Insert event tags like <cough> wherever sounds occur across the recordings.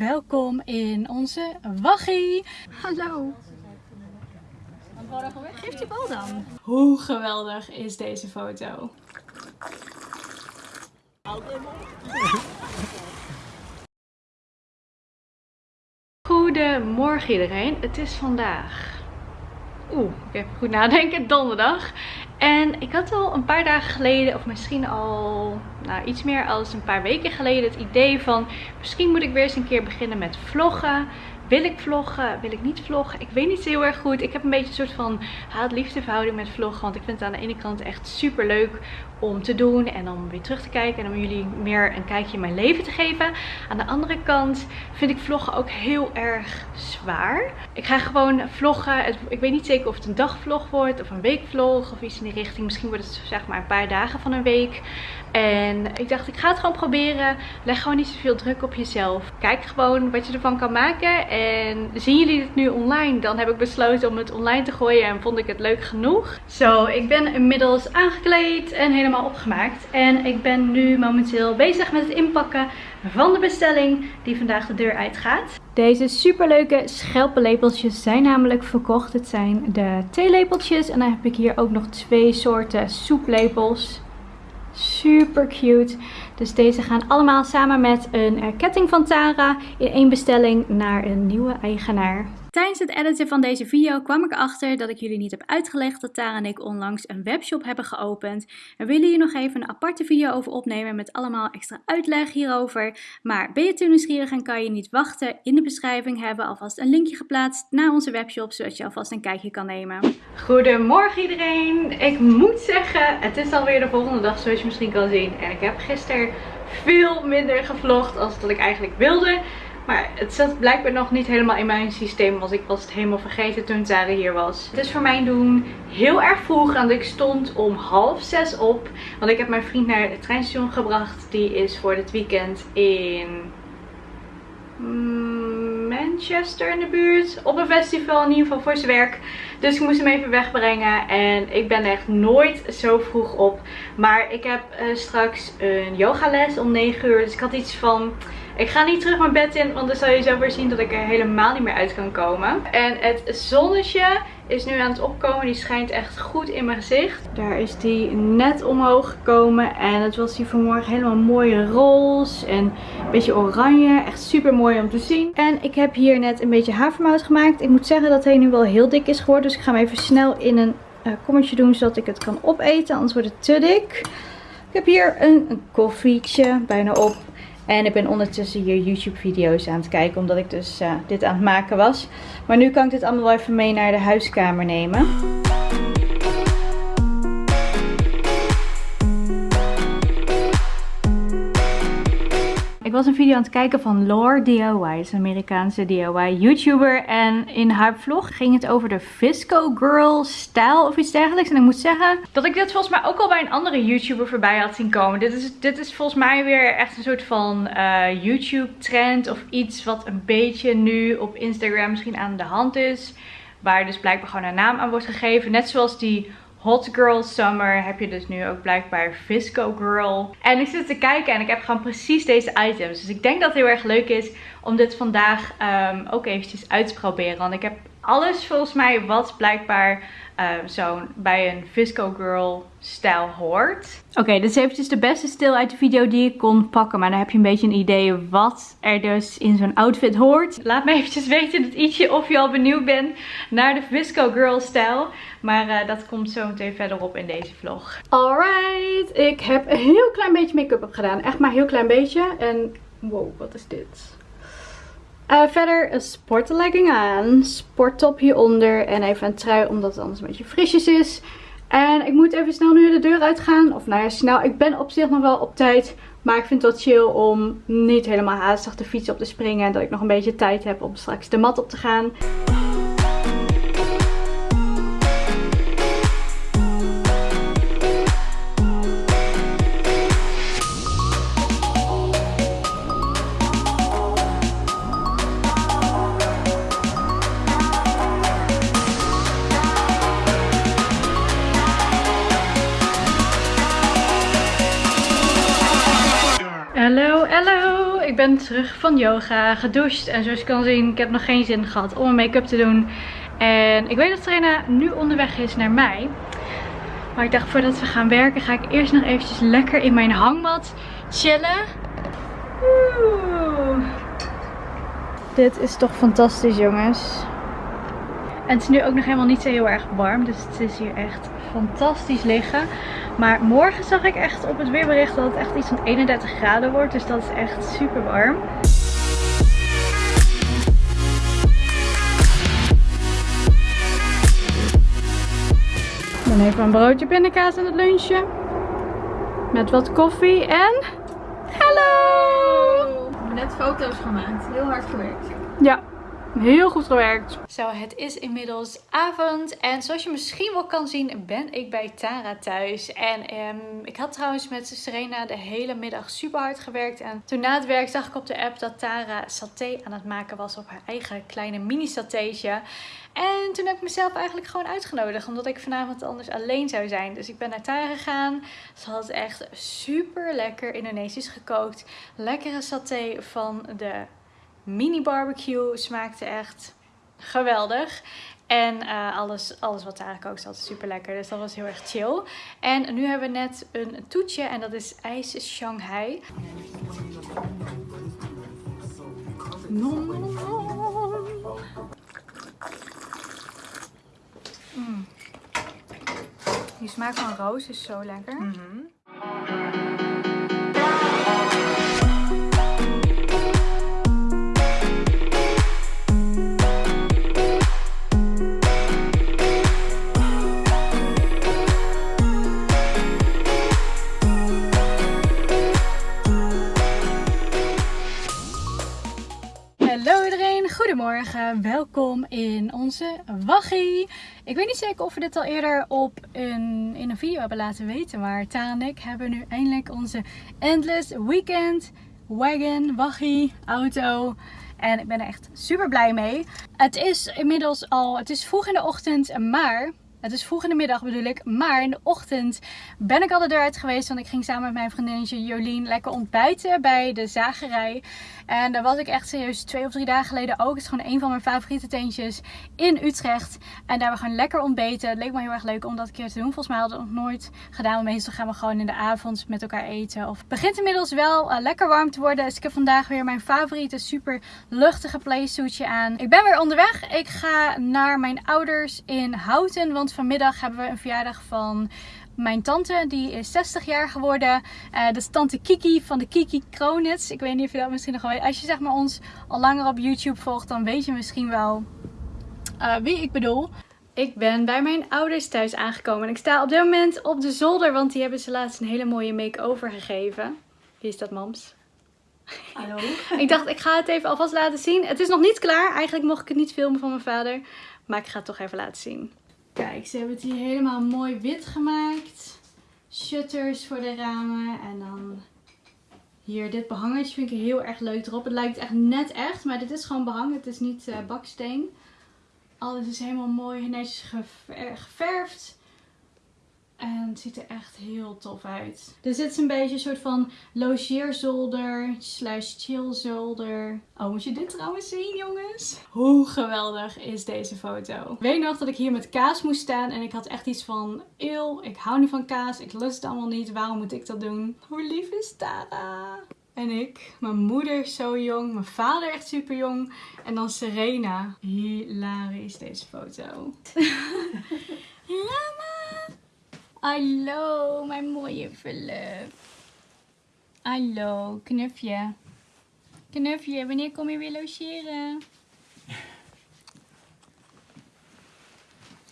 welkom in onze waggie. Hallo. Geef die bal dan. Hoe geweldig is deze foto? Goedemorgen iedereen. Het is vandaag... Oeh, ik even goed nadenken. Donderdag. En ik had al een paar dagen geleden, of misschien al nou, iets meer als een paar weken geleden, het idee van misschien moet ik weer eens een keer beginnen met vloggen. Wil ik vloggen? Wil ik niet vloggen? Ik weet niet heel erg goed. Ik heb een beetje een soort van haat-liefde verhouding met vloggen. Want ik vind het aan de ene kant echt super leuk om te doen. En om weer terug te kijken. En om jullie meer een kijkje in mijn leven te geven. Aan de andere kant vind ik vloggen ook heel erg zwaar. Ik ga gewoon vloggen. Ik weet niet zeker of het een dagvlog wordt. Of een weekvlog. Of iets in die richting. Misschien wordt het zeg maar een paar dagen van een week. En ik dacht, ik ga het gewoon proberen. Leg gewoon niet zoveel druk op jezelf. Kijk gewoon wat je ervan kan maken. En zien jullie het nu online? Dan heb ik besloten om het online te gooien. En vond ik het leuk genoeg. Zo, ik ben inmiddels aangekleed en helemaal opgemaakt. En ik ben nu momenteel bezig met het inpakken van de bestelling die vandaag de deur uitgaat. Deze superleuke schelpenlepeltjes zijn namelijk verkocht. Het zijn de theelepeltjes. En dan heb ik hier ook nog twee soorten soeplepels. Super cute. Dus deze gaan allemaal samen met een ketting van Tara in één bestelling naar een nieuwe eigenaar. Tijdens het editen van deze video kwam ik achter dat ik jullie niet heb uitgelegd dat Tara en ik onlangs een webshop hebben geopend. We willen hier nog even een aparte video over opnemen met allemaal extra uitleg hierover. Maar ben je te nieuwsgierig en kan je niet wachten? In de beschrijving hebben we alvast een linkje geplaatst naar onze webshop, zodat je alvast een kijkje kan nemen. Goedemorgen iedereen! Ik moet zeggen, het is alweer de volgende dag zoals je misschien kan zien. En ik heb gisteren veel minder gevlogd als dat ik eigenlijk wilde. Maar het zat blijkbaar nog niet helemaal in mijn systeem. Want ik was het helemaal vergeten toen Tara hier was. Het is voor mijn doen heel erg vroeg. Want ik stond om half zes op. Want ik heb mijn vriend naar het treinstation gebracht. Die is voor dit weekend in... Manchester in de buurt. Op een festival in ieder geval voor zijn werk. Dus ik moest hem even wegbrengen. En ik ben echt nooit zo vroeg op. Maar ik heb uh, straks een yogales om 9 uur. Dus ik had iets van... Ik ga niet terug mijn bed in, want dan zal je zo weer zien dat ik er helemaal niet meer uit kan komen. En het zonnetje is nu aan het opkomen. Die schijnt echt goed in mijn gezicht. Daar is die net omhoog gekomen. En het was hier vanmorgen helemaal mooie roze en een beetje oranje. Echt super mooi om te zien. En ik heb hier net een beetje havermout gemaakt. Ik moet zeggen dat hij nu wel heel dik is geworden. Dus ik ga hem even snel in een uh, kommetje doen zodat ik het kan opeten. Anders wordt het te dik. Ik heb hier een, een koffietje bijna op. En ik ben ondertussen hier YouTube video's aan het kijken. Omdat ik dus uh, dit aan het maken was. Maar nu kan ik dit allemaal wel even mee naar de huiskamer nemen. Ik was een video aan het kijken van Lore DIY. een Amerikaanse DIY YouTuber. En in haar vlog ging het over de Visco Girl stijl of iets dergelijks. En ik moet zeggen dat ik dit volgens mij ook al bij een andere YouTuber voorbij had zien komen. Dit is, dit is volgens mij weer echt een soort van uh, YouTube trend. Of iets wat een beetje nu op Instagram misschien aan de hand is. Waar dus blijkbaar gewoon een naam aan wordt gegeven. Net zoals die Hot Girl Summer heb je dus nu ook blijkbaar Visco Girl. En ik zit te kijken en ik heb gewoon precies deze items. Dus ik denk dat het heel erg leuk is om dit vandaag um, ook eventjes uit te proberen. Want ik heb alles volgens mij wat blijkbaar uh, zo bij een Visco Girl stijl hoort. Oké, dit is eventjes de beste stil uit de video die ik kon pakken. Maar dan heb je een beetje een idee wat er dus in zo'n outfit hoort. Laat me eventjes weten dat ietsje of je al benieuwd bent naar de Visco Girl stijl. Maar uh, dat komt zo meteen verderop in deze vlog. Alright, ik heb een heel klein beetje make-up gedaan. Echt maar een heel klein beetje. En wow, wat is dit? Uh, verder een sportlegging aan, sporttop hieronder en even een trui omdat het anders een beetje frisjes is. En ik moet even snel nu de deur uitgaan. Of nou ja, snel. Ik ben op zich nog wel op tijd. Maar ik vind het wel chill om niet helemaal haastig de fiets op te springen. En dat ik nog een beetje tijd heb om straks de mat op te gaan. Van yoga, gedoucht. En zoals je kan zien, ik heb nog geen zin gehad om mijn make-up te doen. En ik weet dat Serena nu onderweg is naar mij. Maar ik dacht, voordat we gaan werken, ga ik eerst nog eventjes lekker in mijn hangmat chillen. Oeh. Dit is toch fantastisch, jongens. En het is nu ook nog helemaal niet zo heel erg warm. Dus het is hier echt fantastisch liggen. Maar morgen zag ik echt op het weerbericht dat het echt iets van 31 graden wordt. Dus dat is echt super warm. Dan even een broodje pindakaas aan het lunchje. Met wat koffie en... Hallo! We hebben net foto's gemaakt. Heel hard gewerkt. Ja, heel goed gewerkt. Zo, het is inmiddels avond. En zoals je misschien wel kan zien, ben ik bij Tara thuis. En ehm, ik had trouwens met Serena de hele middag super hard gewerkt. En toen na het werk zag ik op de app dat Tara saté aan het maken was op haar eigen kleine mini satéetje. En toen heb ik mezelf eigenlijk gewoon uitgenodigd. Omdat ik vanavond anders alleen zou zijn. Dus ik ben naar Tara gegaan. Ze had echt super lekker Indonesisch gekookt. Lekkere saté van de mini barbecue. Smaakte echt geweldig. En eh, alles, alles wat kookt is altijd super lekker. Dus dat was heel erg chill. En nu hebben we net een toetje. En dat is ijs Shanghai. Mm. Die smaak van roos is zo lekker. Hallo Welkom in onze waggie. Ik weet niet zeker of we dit al eerder op een, in een video hebben laten weten, maar Tara en ik hebben nu eindelijk onze Endless Weekend Wagon, waggie, auto. En ik ben er echt super blij mee. Het is inmiddels al, het is vroeg in de ochtend, maar het is vroeg in de middag bedoel ik. Maar in de ochtend ben ik al de deur uit geweest. Want ik ging samen met mijn vriendinnetje Jolien lekker ontbijten bij de zagerij. En daar was ik echt serieus twee of drie dagen geleden ook. Het is gewoon een van mijn favoriete tentjes in Utrecht. En daar hebben we gewoon lekker ontbeten. Het leek me heel erg leuk om dat een keer te doen. Volgens mij hadden we het nog nooit gedaan. Want meestal gaan we gewoon in de avond met elkaar eten. Of het begint inmiddels wel eh, lekker warm te worden. Dus ik heb vandaag weer mijn favoriete super luchtige playsuitje aan. Ik ben weer onderweg. Ik ga naar mijn ouders in Houten. Want vanmiddag hebben we een verjaardag van mijn tante, die is 60 jaar geworden. Eh, dat is tante Kiki van de Kiki Kronitz. Ik weet niet of je dat misschien nog wel weet. Als je zeg maar ons al langer op YouTube volgt, dan weet je misschien wel eh, wie ik bedoel. Ik ben bij mijn ouders thuis aangekomen. En ik sta op dit moment op de zolder, want die hebben ze laatst een hele mooie make-over gegeven. Wie is dat, mams? Hallo. <laughs> ik dacht, ik ga het even alvast laten zien. Het is nog niet klaar. Eigenlijk mocht ik het niet filmen van mijn vader. Maar ik ga het toch even laten zien. Kijk, ze hebben het hier helemaal mooi wit gemaakt. Shutters voor de ramen. En dan hier dit behangetje vind ik heel erg leuk erop. Het lijkt echt net echt, maar dit is gewoon behang. Het is niet eh, baksteen. Alles is helemaal mooi netjes gever- geverfd. En het ziet er echt heel tof uit. Er zit een beetje een soort van logeerzolder slash chillzolder. Oh, moet je dit trouwens zien, jongens? Hoe geweldig is deze foto? Ik weet nog dat ik hier met kaas moest staan en ik had echt iets van... Eeuw, ik hou niet van kaas, ik lust het allemaal niet, waarom moet ik dat doen? Hoe lief is Tara? En ik, mijn moeder zo jong, mijn vader echt super jong. En dan Serena. Hilarisch deze foto. <laughs> Rama! Hallo, mijn mooie verluf. Hallo, knufje. Knufje, wanneer kom je weer logeren?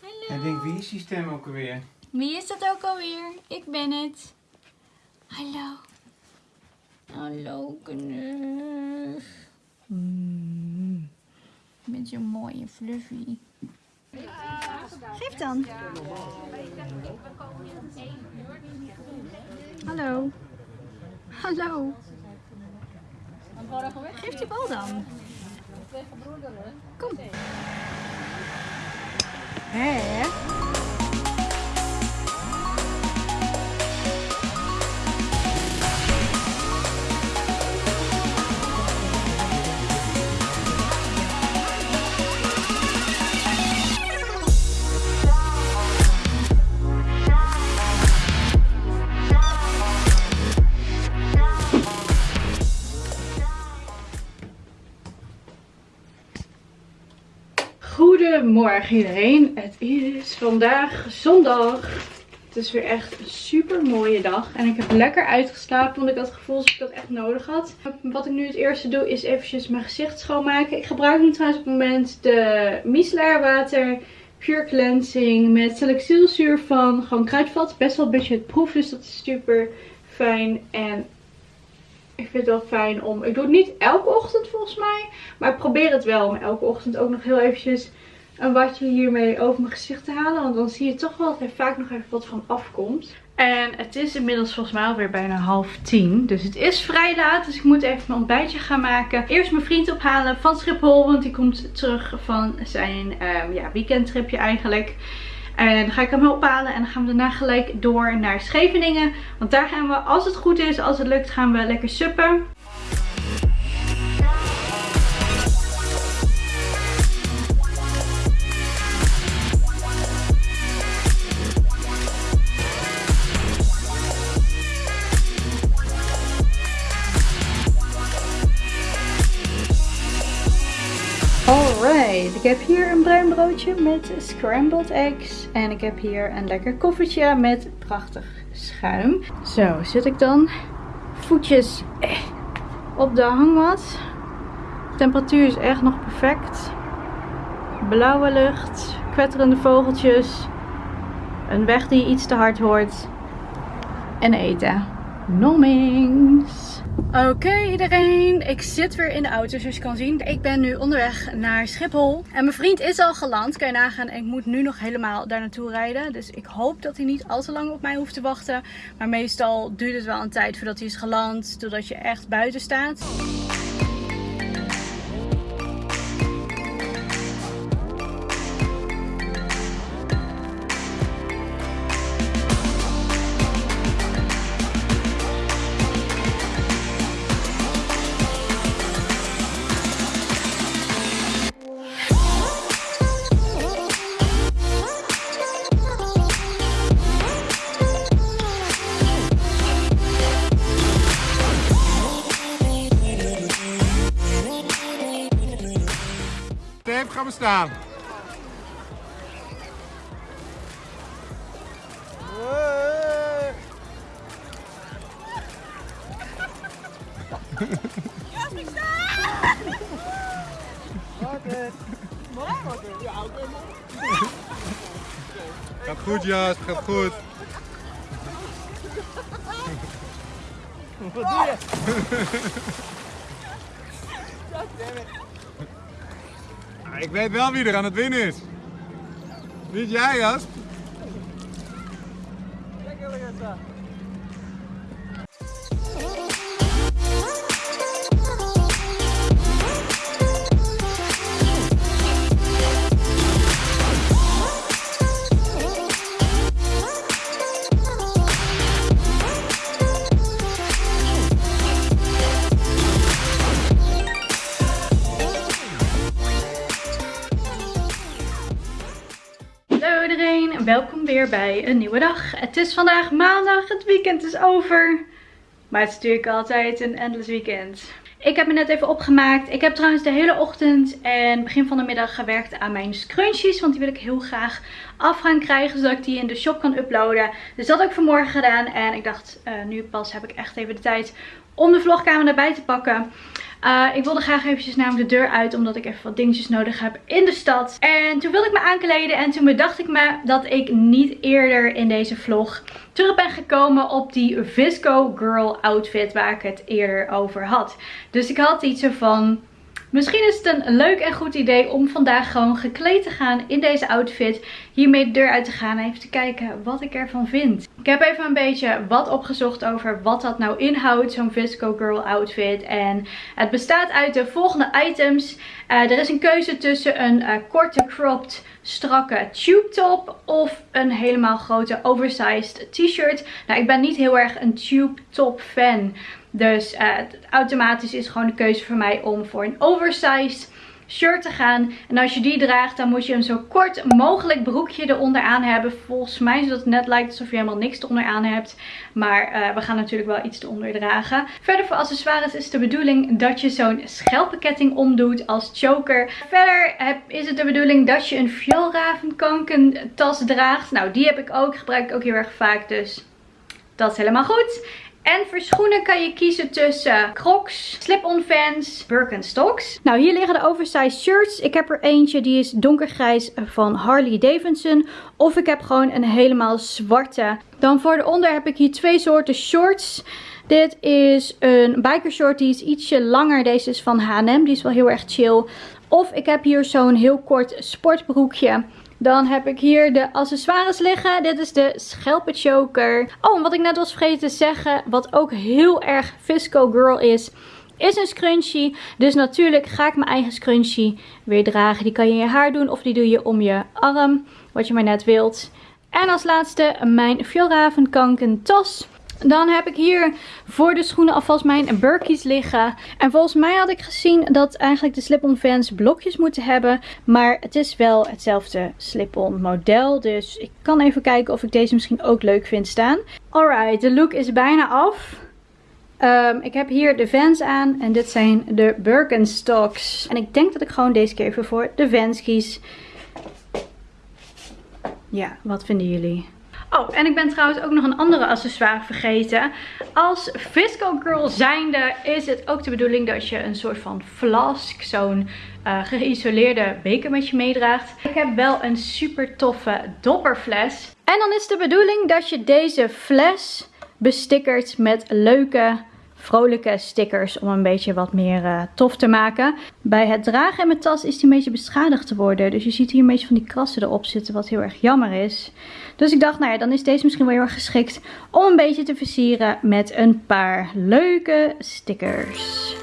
Hallo. Ik denk, wie is die stem ook alweer? Wie is dat ook alweer? Ik ben het. Hallo. Hallo, knuf. Mm. Met je mooie fluffy. Geef dan. Hallo. Hallo. Geef die bal dan. Kom. Hé? Goedemorgen iedereen. Het is vandaag zondag. Het is weer echt een super mooie dag. En ik heb lekker uitgeslapen, want ik had het gevoel dat ik dat echt nodig had. Wat ik nu het eerste doe is eventjes mijn gezicht schoonmaken. Ik gebruik nu trouwens op het moment de micellair water Pure Cleansing met salicylzuur van gewoon kruidvat. Best wel proef, dus dat is super fijn. En ik vind het wel fijn om... Ik doe het niet elke ochtend volgens mij. Maar ik probeer het wel om elke ochtend ook nog heel eventjes een watje hiermee over mijn gezicht te halen. Want dan zie je toch wel dat er vaak nog even wat van afkomt. En het is inmiddels volgens mij alweer bijna half tien. Dus het is vrij laat. Dus ik moet even mijn ontbijtje gaan maken. Eerst mijn vriend ophalen van Schiphol. Want die komt terug van zijn um, ja, weekendtripje eigenlijk. En dan ga ik hem ophalen en dan gaan we daarna gelijk door naar Scheveningen. Want daar gaan we, als het goed is, als het lukt, gaan we lekker suppen. Ik heb hier een bruin broodje met scrambled eggs. En ik heb hier een lekker koffietje met prachtig schuim. Zo, zit ik dan voetjes eh, op de hangmat. Temperatuur is echt nog perfect. Blauwe lucht, kwetterende vogeltjes. Een weg die iets te hard hoort. En eten. Nommings. Oké iedereen, ik zit weer in de auto zoals je kan zien. Ik ben nu onderweg naar Schiphol. En mijn vriend is al geland, kan je nagaan. En ik moet nu nog helemaal daar naartoe rijden. Dus ik hoop dat hij niet al te lang op mij hoeft te wachten. Maar meestal duurt het wel een tijd voordat hij is geland. Totdat je echt buiten staat. Stef, gaan we staan. Gaat goed, Jas, gaat goed. Wat doe je? Ik weet wel wie er aan het winnen is. Niet jij, Jas? Weer bij een nieuwe dag. Het is vandaag maandag, het weekend is over. Maar het is natuurlijk altijd een endless weekend. Ik heb me net even opgemaakt. Ik heb trouwens de hele ochtend en begin van de middag gewerkt aan mijn scrunchies. Want die wil ik heel graag af gaan krijgen, zodat ik die in de shop kan uploaden. Dus dat heb ik vanmorgen gedaan. En ik dacht, eh, nu pas heb ik echt even de tijd om de vlogkamer erbij te pakken. Uh, ik wilde graag eventjes namelijk de deur uit, omdat ik even wat dingetjes nodig heb in de stad. En toen wilde ik me aankleden en toen bedacht ik me dat ik niet eerder in deze vlog terug ben gekomen op die Visco Girl outfit waar ik het eerder over had. Dus ik had iets van... Misschien is het een leuk en goed idee om vandaag gewoon gekleed te gaan in deze outfit. Hiermee de deur uit te gaan en even te kijken wat ik ervan vind. Ik heb even een beetje wat opgezocht over wat dat nou inhoudt, zo'n Visco Girl outfit. En het bestaat uit de volgende items. Uh, er is een keuze tussen een uh, korte cropped strakke tube top of een helemaal grote oversized t-shirt. Nou, ik ben niet heel erg een tube top fan. Dus uh, automatisch is gewoon de keuze voor mij om voor een oversized shirt te gaan. En als je die draagt, dan moet je een zo kort mogelijk broekje eronder aan hebben. Volgens mij zodat het net lijkt alsof je helemaal niks eronder aan hebt. Maar uh, we gaan natuurlijk wel iets eronder dragen. Verder voor accessoires is de bedoeling dat je zo'n schelpenketting omdoet als choker. Verder heb, is het de bedoeling dat je een vioolravenkanken tas draagt. Nou, die heb ik ook. Gebruik ik ook heel erg vaak. Dus dat is helemaal goed. En voor schoenen kan je kiezen tussen Crocs, Slip-on Vans, Birkenstocks. Nou, hier liggen de oversized shirts. Ik heb er eentje, die is donkergrijs van Harley Davidson. Of ik heb gewoon een helemaal zwarte. Dan voor de onder heb ik hier twee soorten shorts. Dit is een biker short, die is ietsje langer. Deze is van H&M, die is wel heel erg chill. Of ik heb hier zo'n heel kort sportbroekje. Dan heb ik hier de accessoires liggen. Dit is de schelpenchoker. Oh, en wat ik net was vergeten te zeggen, wat ook heel erg Fisco Girl is, is een scrunchie. Dus natuurlijk ga ik mijn eigen scrunchie weer dragen. Die kan je in je haar doen of die doe je om je arm, wat je maar net wilt. En als laatste mijn Fjallraven tas. Dan heb ik hier voor de schoenen alvast mijn Burkies liggen. En volgens mij had ik gezien dat eigenlijk de slip-on fans blokjes moeten hebben. Maar het is wel hetzelfde slip-on model. Dus ik kan even kijken of ik deze misschien ook leuk vind staan. Alright, de look is bijna af. Um, ik heb hier de Vans aan en dit zijn de Birkenstocks. En ik denk dat ik gewoon deze keer even voor de Vans kies. Ja, wat vinden jullie? Oh, en ik ben trouwens ook nog een andere accessoire vergeten. Als Visco Girl zijnde is het ook de bedoeling dat je een soort van flask, zo'n uh, geïsoleerde beker met je meedraagt. Ik heb wel een super toffe dopperfles. En dan is de bedoeling dat je deze fles bestickert met leuke vrolijke stickers om een beetje wat meer uh, tof te maken. Bij het dragen in mijn tas is die een beetje beschadigd te worden. Dus je ziet hier een beetje van die krassen erop zitten wat heel erg jammer is. Dus ik dacht nou ja dan is deze misschien wel heel erg geschikt om een beetje te versieren met een paar leuke stickers.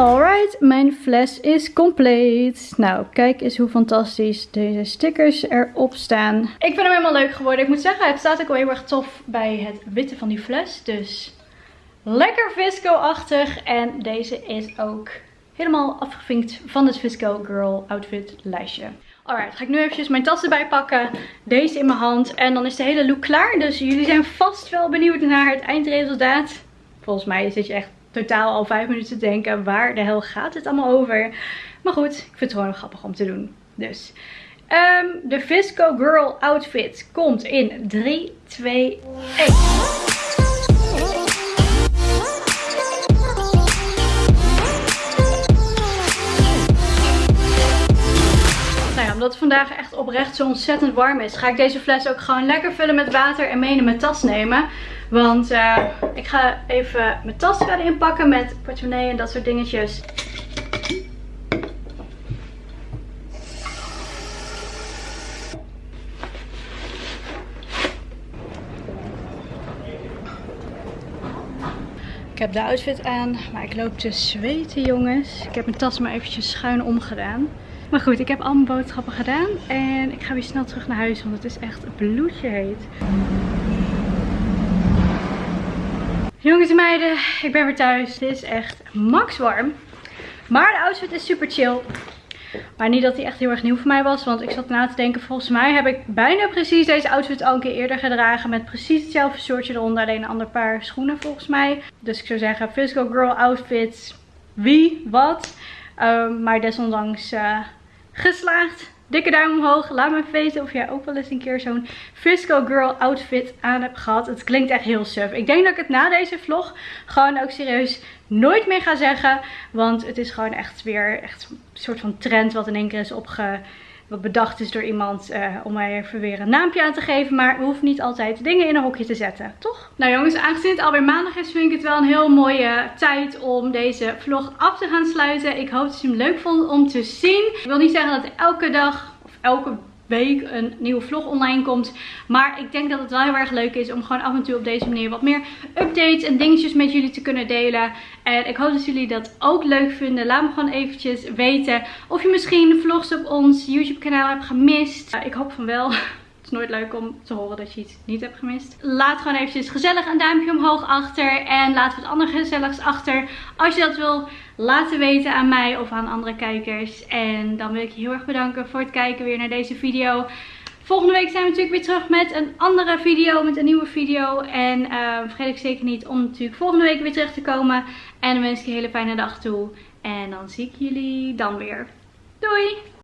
Alright, mijn fles is compleet. Nou, kijk eens hoe fantastisch deze stickers erop staan. Ik vind hem helemaal leuk geworden. Ik moet zeggen, het staat ook wel heel erg tof bij het witte van die fles. Dus lekker Visco-achtig. En deze is ook helemaal afgevinkt van het Visco Girl Outfit lijstje. Alright, ga ik nu eventjes mijn tas erbij pakken. Deze in mijn hand. En dan is de hele look klaar. Dus jullie zijn vast wel benieuwd naar het eindresultaat. Volgens mij zit je echt totaal al vijf minuten te denken. Waar de hel gaat het allemaal over? Maar goed, ik vind het gewoon grappig om te doen. Dus um, de Visco Girl outfit komt in 3, 2, 1. omdat het vandaag echt oprecht zo ontzettend warm is, ga ik deze fles ook gewoon lekker vullen met water en mee in mijn tas nemen. Want uh, ik ga even mijn tas verder inpakken met portemonnee en dat soort dingetjes. Ik heb de outfit aan, maar ik loop te zweten jongens. Ik heb mijn tas maar eventjes schuin omgedaan. Maar goed, ik heb al mijn boodschappen gedaan. En ik ga weer snel terug naar huis, want het is echt bloedje heet. Jongens en meiden, ik ben weer thuis. Dit is echt max warm. Maar de outfit is super chill. Maar niet dat hij echt heel erg nieuw voor mij was. Want ik zat na te denken, volgens mij heb ik bijna precies deze outfit al een keer eerder gedragen. Met precies hetzelfde soortje eronder. Alleen een ander paar schoenen volgens mij. Dus ik zou zeggen, Physical Girl outfits. Wie, wat. Um, maar desondanks uh, geslaagd. Dikke duim omhoog. Laat me weten of jij ook wel eens een keer zo'n Frisco Girl outfit aan hebt gehad. Het klinkt echt heel suf. Ik denk dat ik het na deze vlog gewoon ook serieus nooit meer ga zeggen. Want het is gewoon echt weer echt een soort van trend wat in één keer is opge wat bedacht is door iemand uh, om mij even weer een naampje aan te geven. Maar we hoeven niet altijd dingen in een hokje te zetten, toch? Nou jongens, aangezien het alweer maandag is, vind ik het wel een heel mooie tijd om deze vlog af te gaan sluiten. Ik hoop dat je hem leuk vond om te zien. Ik wil niet zeggen dat elke dag of elke week een nieuwe vlog online komt. Maar ik denk dat het wel heel erg leuk is om gewoon af en toe op deze manier wat meer updates en dingetjes met jullie te kunnen delen. En ik hoop dat jullie dat ook leuk vinden. Laat me gewoon eventjes weten of je misschien vlogs op ons YouTube kanaal hebt gemist. ik hoop van wel. Nooit leuk om te horen dat je iets niet hebt gemist. Laat gewoon eventjes gezellig een duimpje omhoog achter. En laat wat andere gezelligs achter. Als je dat wil laten weten aan mij of aan andere kijkers. En dan wil ik je heel erg bedanken voor het kijken weer naar deze video. Volgende week zijn we natuurlijk weer terug met een andere video, met een nieuwe video. En uh, vergeet ik zeker niet om natuurlijk volgende week weer terug te komen. En dan wens ik je een hele fijne dag toe. En dan zie ik jullie dan weer. Doei!